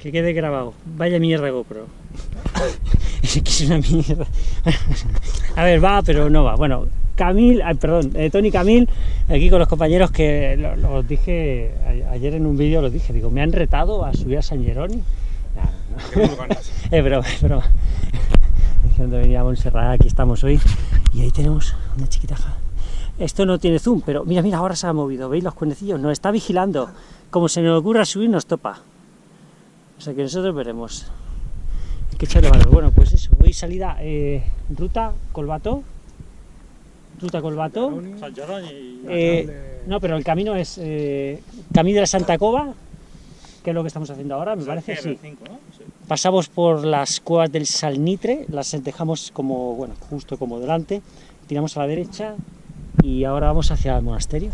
Que quede grabado. Vaya mierda GoPro. es que es una mierda. a ver, va, pero no va. Bueno, Camil, ay, perdón, eh, Tony Camil, aquí con los compañeros que lo- los dije a- ayer en un vídeo, los dije, digo, me han retado a subir a San. Nah, no. es broma, es broma. Diciendo venía a Montserrat, aquí estamos hoy. Y ahí tenemos una chiquitaja. Esto no tiene zoom, pero mira, mira, ahora se ha movido. ¿Veis los cuernecillos? Nos está vigilando. Como se nos ocurra subir, nos topa. O sea que nosotros veremos. Hay que echarle valor. Bueno, pues eso. Hoy salida, eh, ruta Colbato. Ruta Colbato. Eh, no, pero el camino es eh, Camino de la Santa Cova, que es lo que estamos haciendo ahora, me parece, sí. Pasamos por las cuevas del Salnitre, las dejamos como, bueno, justo como delante, tiramos a la derecha y ahora vamos hacia el monasterio.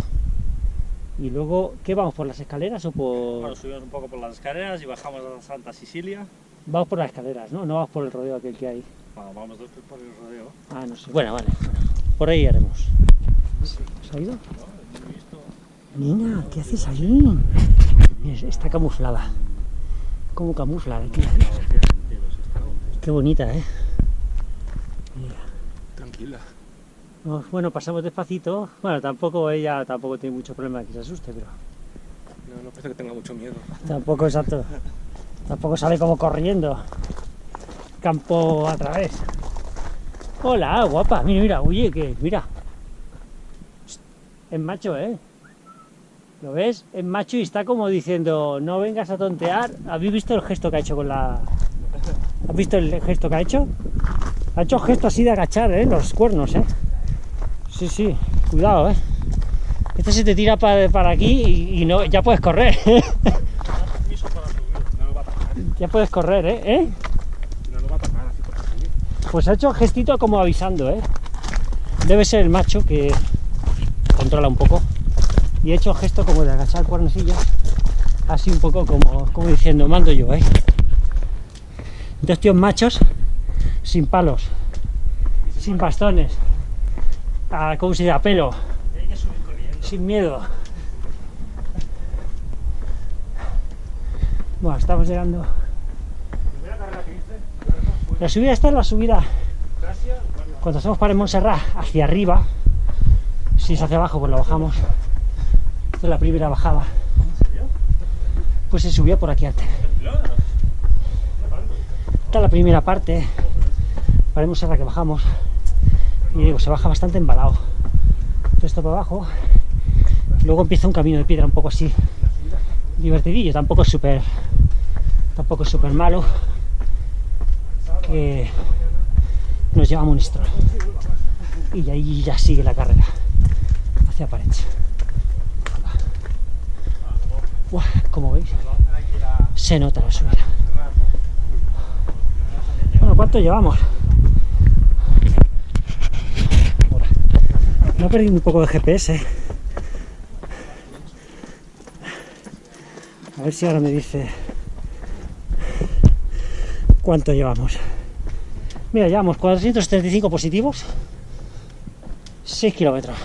Y luego, ¿qué vamos? ¿Por las escaleras o por...? Bueno, subimos un poco por las escaleras y bajamos a Santa Sicilia. Vamos por las escaleras, ¿no? No vamos por el rodeo aquel que hay. Bueno, vamos después por el rodeo. Ah, no sé. Bueno, vale. Por ahí haremos. ¿Has oído? Nina, ¿qué haces ahí? Mira, está camuflada. ¿Cómo camufla aquí? Qué bonita, ¿eh? Mira. Tranquila. No, bueno, pasamos despacito. Bueno, tampoco ella tampoco tiene mucho problema de que se asuste, pero No, no parece que tenga mucho miedo. tampoco exacto. Tampoco sale como corriendo. Campo a través. Hola, guapa. Mira, mira, oye, que mira. Es macho, ¿eh? ¿Lo ves? Es macho y está como diciendo, no vengas a tontear. ¿Habéis visto el gesto que ha hecho con la... ¿Has visto el gesto que ha hecho? Ha hecho gesto así de agachar, ¿eh? Los cuernos, ¿eh? Sí, sí, cuidado, ¿eh? Este se te tira para, aquí y, no, ya puedes correr. Ya puedes correr, ¿eh? ¿eh? Pues ha hecho gestito como avisando, ¿eh? Debe ser el macho que controla un poco. Y ha hecho gesto como de agachar el cuernecillo. Así un poco como, como diciendo, mando yo, ¿eh? Dos tíos machos sin palos, sin bastones, a, ¿cómo se dice? A pelo, Hay que subir sin miedo. Bueno, estamos llegando. Primera carrera que hice, La subida esta es la subida cuando estamos para el Montserrat hacia arriba, si es hacia abajo, pues la bajamos. Esta es la primera bajada. Pues se subió por aquí antes. Esta es la primera parte para Montserrat que bajamos. Y digo, se baja bastante embalado. Todo esto para abajo. Luego empieza un camino de piedra un poco así divertidillo. Tampoco es súper tampoco es súper malo. Que nos lleva a Monistrol. Y ahí ya sigue la carrera hacia. Buah, como veis, se nota la subida. Bueno, ¿cuánto llevamos? No he perdido un poco de GPS. A ver si ahora me dice cuánto llevamos. Mira, llevamos 475 positivos, 6 kilómetros.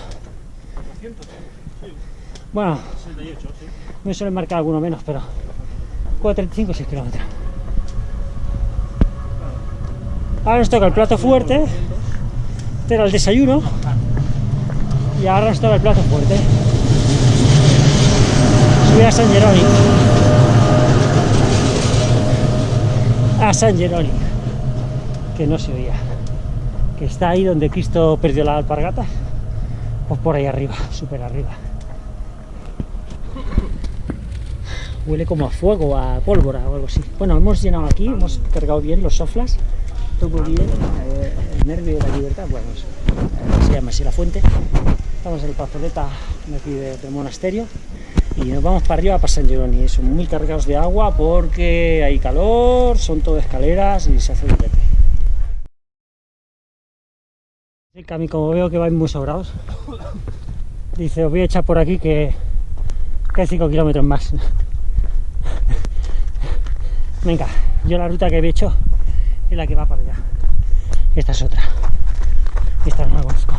Bueno, 68, sí. me suelen marcar alguno menos, pero 435, 6 kilómetros. Ahora nos toca el plato fuerte, este era el desayuno, y ahora nos toca el plato fuerte. Subir a San Jerónimo. A San Jerónimo que no se oía, que está ahí donde Cristo perdió la alpargata, pues por ahí arriba, súper arriba. Huele como a fuego, a pólvora o algo así. Bueno, hemos llenado aquí, hemos cargado bien los soflas, todo bien, eh, el nervio de la libertad, bueno, se llama así la fuente. Estamos en el plazoleta de aquí de- del monasterio y nos vamos para arriba para San Jerónimo. Son muy cargados de agua porque hay calor, son todo escaleras y se hace un vete. El Cami, como veo que vais muy sobrados, dice, os voy a echar por aquí que, que hay 5 kilómetros más. Venga, yo la ruta que he hecho es la que va para allá. Esta es otra. Esta no la conozco.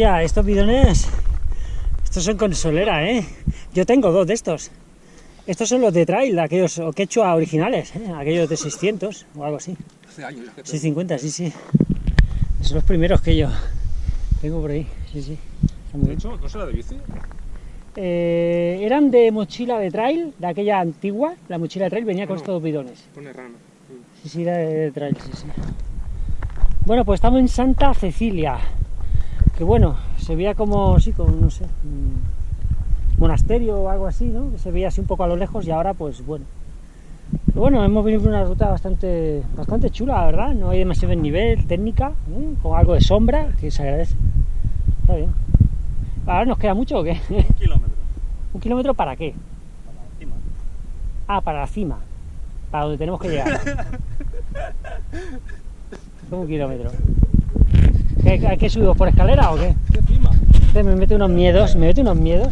Hostia, estos bidones. Estos son con solera, ¿eh? Yo tengo dos de estos. Estos son los de trail, aquellos o quechua originales, ¿eh? aquellos de 600 o algo así. Hace años ya que tengo. 650, sí, sí. Son los primeros que yo tengo por ahí, sí, sí. De hecho, ¿no será de bici? Eh, eran de mochila de trail, de aquella antigua. La mochila de trail venía con no. estos dos bidones. Pone rana. Sí, sí, era de trail, sí, sí. Bueno, pues estamos en Santa Cecilia. Que bueno, se veía como, sí, como, no sé, un monasterio o algo así, ¿no? Que se veía así un poco a lo lejos y ahora, pues bueno. Pero bueno, hemos venido por una ruta bastante, bastante chula, la verdad. No hay demasiado nivel, técnica, ¿eh? con algo de sombra, que se agradece. Está bien. ¿Ahora nos queda mucho o qué? Un kilómetro. ¿Un kilómetro para qué? Para encima. Ah, para la cima. Para donde tenemos que llegar. Un kilómetro. ¿Qué, ¿A qué subimos? ¿Por escalera o qué? ¿Qué clima? Me mete unos miedos, me mete unos miedos.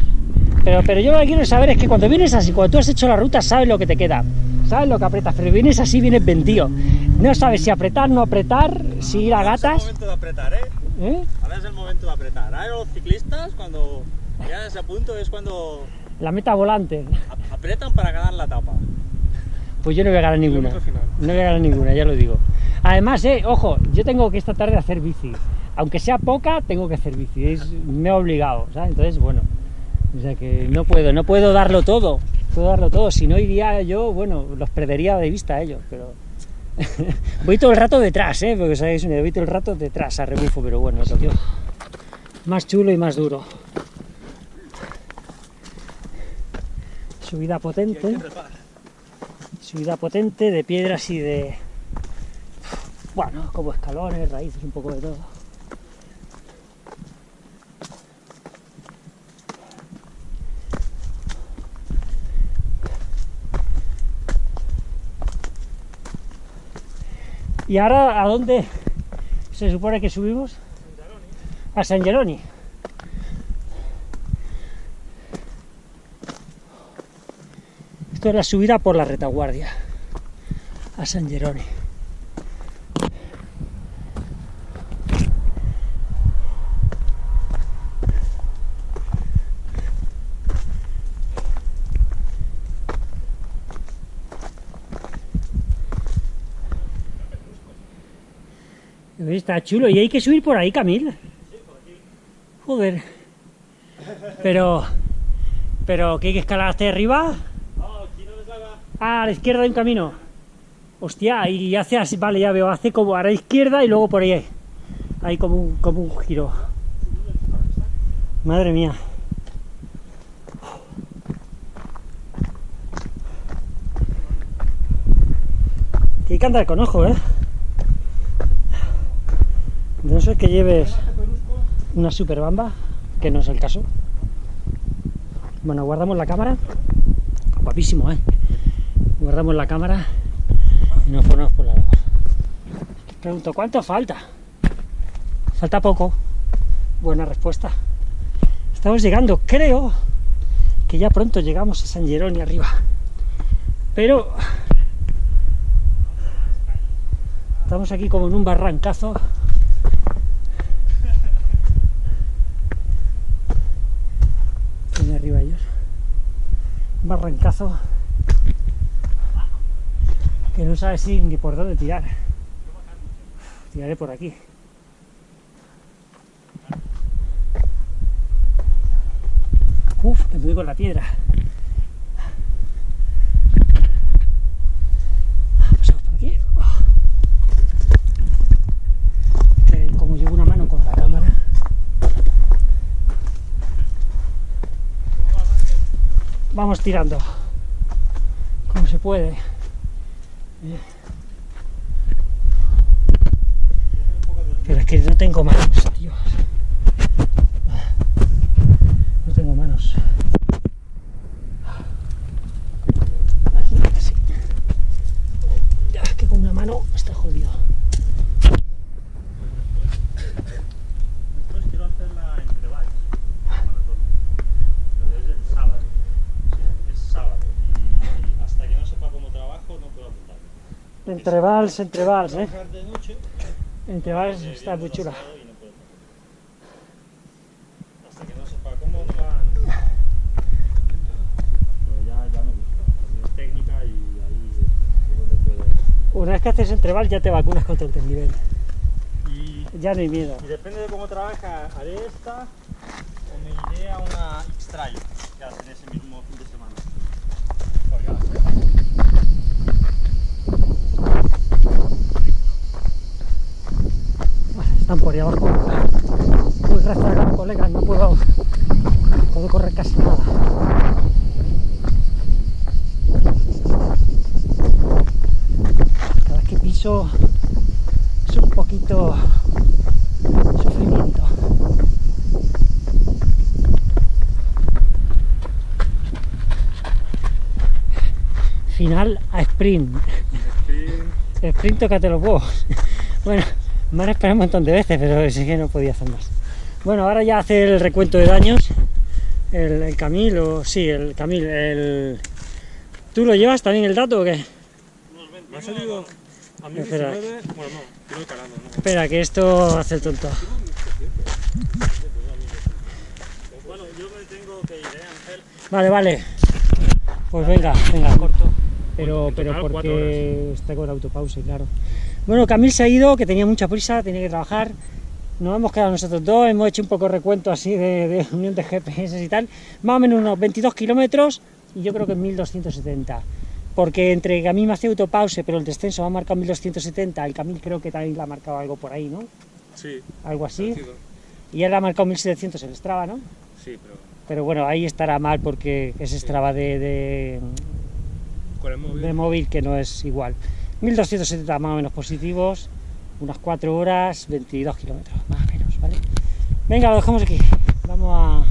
Pero, pero yo lo que quiero saber es que cuando vienes así, cuando tú has hecho la ruta, sabes lo que te queda. Sabes lo que apretas, pero vienes así, vienes vendido. No sabes si apretar, no apretar, si ir a Ahora es el gatas. momento de apretar, ¿eh? ¿eh? Ahora es el momento de apretar. Ahora los ciclistas, cuando llegan a ese punto, es cuando La meta volante. ap- apretan para ganar la etapa. Pues yo no voy a ganar ninguna. No voy a ganar ninguna, ya lo digo. Además, eh, ojo, yo tengo que esta tarde hacer bici. Aunque sea poca, tengo que hacer bici. Es- me he obligado, ¿sabes? Entonces, bueno. O sea que no puedo, no puedo darlo todo. Puedo darlo todo. Si no iría yo, bueno, los perdería de vista a ellos, pero. voy todo el rato detrás, ¿eh? Porque sabéis, idea, voy todo el rato detrás a rebufo, pero bueno, lo tío. Más chulo y más duro. Subida potente subida potente de piedras y de bueno como escalones raíces un poco de todo. Y ahora a dónde se supone que subimos a San Geroni Esto es la subida por la retaguardia. A San Geroni. Está chulo. Y hay que subir por ahí, Camil. Joder. Pero... Pero que hay que escalar hasta arriba. Ah, a la izquierda hay un camino. Hostia, y hace así, vale, ya veo, hace como a la izquierda y luego por ahí. Hay como un, como un giro. Madre mía. Que hay que andar con ojo, ¿eh? No ser que lleves una super bamba, que no es el caso. Bueno, guardamos la cámara. Guapísimo, ¿eh? Guardamos la cámara y nos ponemos por la labor. Pregunto, ¿cuánto falta? Falta poco. Buena respuesta. Estamos llegando, creo que ya pronto llegamos a San Geroni arriba. Pero estamos aquí como en un barrancazo. Tiene arriba ellos. Un barrancazo que no sabe si ni por dónde tirar. Tiraré por aquí. Uf, me doy con la piedra. Pasamos por aquí. Que como llevo una mano con la cámara. Vamos tirando. Como se puede. Pero es que no tengo manos, entre vals, entre vals, ¿eh? Entre vals está muy chula. Una vez que haces entreval ya te vacunas contra el desnivel. ya no hay miedo. Y depende de cómo trabaja, haré esta o me iré a una X-Trail, que hacen ese mismo Ahí abajo. Muy rezagado, colegas, no puedo, puedo correr casi nada. Cada vez que piso es un poquito sufrimiento. Final a sprint. Sprint. Sprint, tócate los huevos. Bueno, me han esperado un montón de veces, pero es que no podía hacer más. Bueno, ahora ya hace el recuento de daños. El, el Camil, o sí, el Camil, el... ¿Tú lo llevas también el dato o qué? Unos 20 Me ha salido a mí Espera. 19. Bueno, no, voy calando, ¿no? Espera, que esto hace el tonto. Bueno, yo me tengo que ir, ¿eh, Ángel? Vale, vale. Pues venga, venga, corto. Pero, pero porque está con autopause, claro. Bueno, Camil se ha ido, que tenía mucha prisa, tenía que trabajar. Nos hemos quedado nosotros dos, hemos hecho un poco de recuento así de, de unión de GPS y tal. Más o menos unos 22 kilómetros y yo creo que 1270. Porque entre a mí me hace autopause, pero el descenso me ha marcado 1270, el Camil creo que también le ha marcado algo por ahí, ¿no? Sí, Algo así. parecido. Y él ha marcado 1700 en Strava, ¿no? Sí, pero Pero bueno, ahí estará mal porque es Strava de, de, con el móvil. de móvil que no es igual. 1270 más o menos positivos, unas 4 horas, 22 kilómetros, más o menos, ¿vale? Venga, lo dejamos aquí. Vamos a,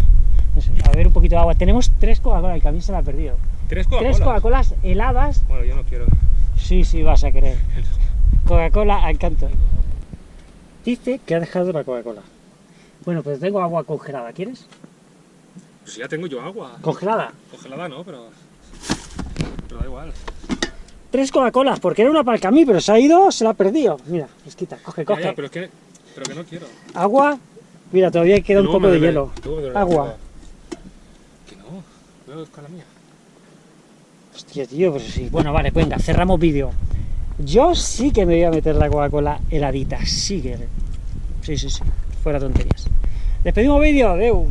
no sé, a beber un poquito de agua. Tenemos tres Coca-Cola, el camino se la ha perdido. ¿Tres Tres Coca-Colas? Coca-Colas heladas. Bueno, yo no quiero. Sí, sí, vas a querer. Coca-Cola al canto. Dice que ha dejado la Coca-Cola. Bueno, pues tengo agua congelada, ¿quieres? Pues ya tengo yo agua. Congelada. Congelada no, pero. Pero da igual. Tres Coca-Colas, porque era una para el camino, pero se ha ido, se la ha perdido. Mira, esquita, coge, coge. ya, pero es que. Pero que no quiero. Agua. Mira, todavía queda un poco de hielo. Agua. Que no. Voy a buscar la mía. Hostia, tío, pero sí. Bueno, vale, venga, cerramos vídeo. Yo sí que me voy a meter la Coca-Cola heladita. Sí que. Sí, sí, sí. Fuera tonterías. Despedimos vídeo, adeu.